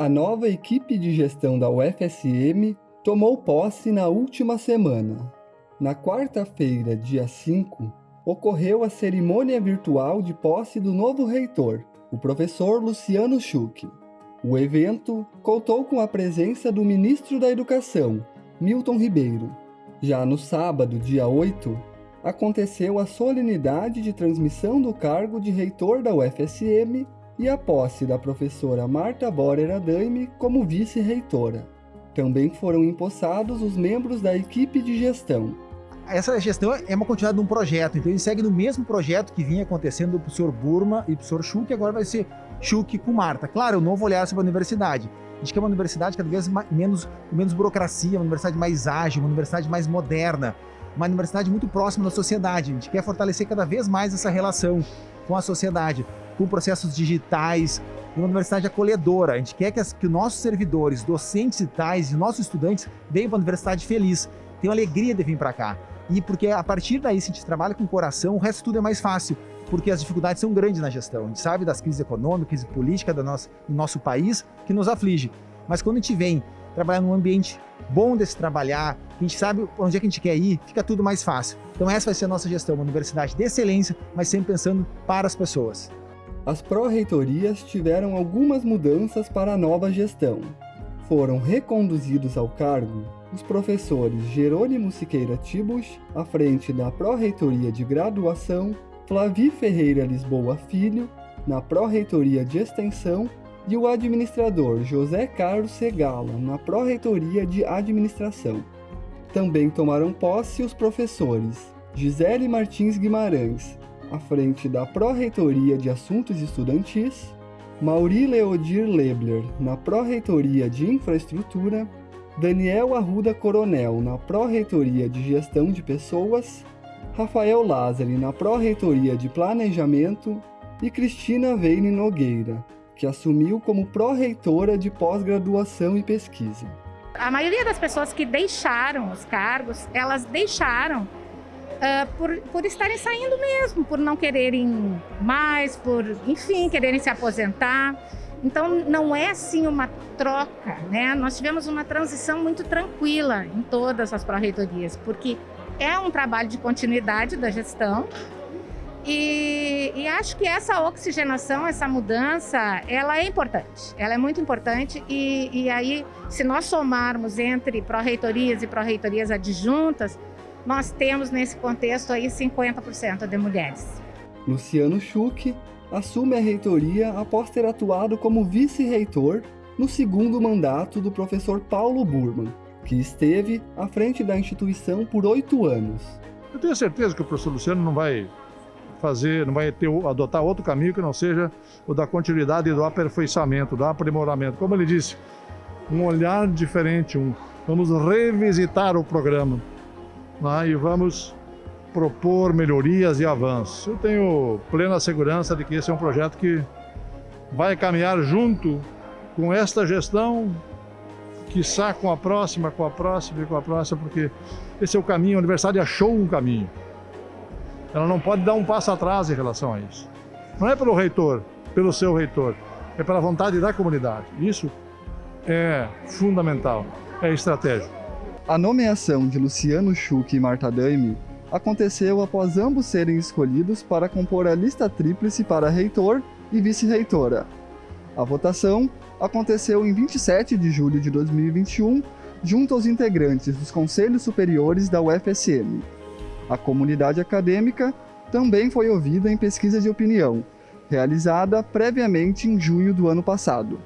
A nova equipe de gestão da UFSM tomou posse na última semana. Na quarta-feira, dia 5, ocorreu a cerimônia virtual de posse do novo reitor, o professor Luciano Schuch. O evento contou com a presença do ministro da Educação, Milton Ribeiro. Já no sábado, dia 8, aconteceu a solenidade de transmissão do cargo de reitor da UFSM e a posse da professora Marta Borer Adaime como vice-reitora. Também foram empossados os membros da equipe de gestão. Essa gestão é uma continuidade de um projeto, então ele segue no mesmo projeto que vinha acontecendo para o senhor Burma e para o senhor Schuch, agora vai ser Schuch com Marta. Claro, um novo olhar sobre a universidade. A gente quer uma universidade cada vez mais, menos, menos burocracia, uma universidade mais ágil, uma universidade mais moderna, uma universidade muito próxima da sociedade. A gente quer fortalecer cada vez mais essa relação com a sociedade com processos digitais, uma universidade acolhedora. A gente quer que, as, que nossos servidores, docentes e tais, e nossos estudantes venham para a universidade feliz, tenham alegria de vir para cá. E porque a partir daí, se a gente trabalha com o coração, o resto tudo é mais fácil, porque as dificuldades são grandes na gestão. A gente sabe das crises econômicas e políticas do nosso, do nosso país que nos aflige. Mas quando a gente vem trabalhar num ambiente bom de se trabalhar, a gente sabe onde é que a gente quer ir, fica tudo mais fácil. Então essa vai ser a nossa gestão, uma universidade de excelência, mas sempre pensando para as pessoas as pró-reitorias tiveram algumas mudanças para a nova gestão. Foram reconduzidos ao cargo os professores Jerônimo Siqueira Tibus, à frente da Pró-Reitoria de Graduação, Flavi Ferreira Lisboa Filho, na Pró-Reitoria de Extensão, e o administrador José Carlos Segala, na Pró-Reitoria de Administração. Também tomaram posse os professores Gisele Martins Guimarães, à frente da Pró-Reitoria de Assuntos Estudantis, Mauri Leodir Lebler, na Pró-Reitoria de Infraestrutura, Daniel Arruda Coronel, na Pró-Reitoria de Gestão de Pessoas, Rafael Lázari, na Pró-Reitoria de Planejamento e Cristina Veine Nogueira, que assumiu como pró-reitora de pós-graduação e pesquisa. A maioria das pessoas que deixaram os cargos, elas deixaram uh, por, por estarem saindo mesmo, por não quererem mais, por, enfim, quererem se aposentar. Então, não é assim uma troca, né? Nós tivemos uma transição muito tranquila em todas as pró-reitorias, porque é um trabalho de continuidade da gestão e, e, acho que essa oxigenação, essa mudança, ela é importante. Ela é muito importante e, e aí, se nós somarmos entre pró-reitorias e pró-reitorias adjuntas, nós temos nesse contexto aí 50% de mulheres. Luciano Schuch assume a reitoria após ter atuado como vice-reitor no segundo mandato do professor Paulo Burman, que esteve à frente da instituição por oito anos. Eu tenho certeza que o professor Luciano não vai fazer, não vai ter, adotar outro caminho que não seja o da continuidade e do aperfeiçoamento, do aprimoramento. Como ele disse, um olhar diferente, um, vamos revisitar o programa né, e vamos propor melhorias e avanços. Eu tenho plena segurança de que esse é um projeto que vai caminhar junto com esta gestão, quiçá com a próxima, com a próxima e com a próxima, porque esse é o caminho, a universidade achou um caminho. Ela não pode dar um passo atrás em relação a isso. Não é pelo reitor, pelo seu reitor, é pela vontade da comunidade. Isso é fundamental, é estratégico. A nomeação de Luciano Schuch e Marta Daime aconteceu após ambos serem escolhidos para compor a lista tríplice para reitor e vice-reitora. A votação aconteceu em 27 de julho de 2021, junto aos integrantes dos Conselhos Superiores da UFSM. A comunidade acadêmica também foi ouvida em pesquisa de opinião, realizada previamente em junho do ano passado.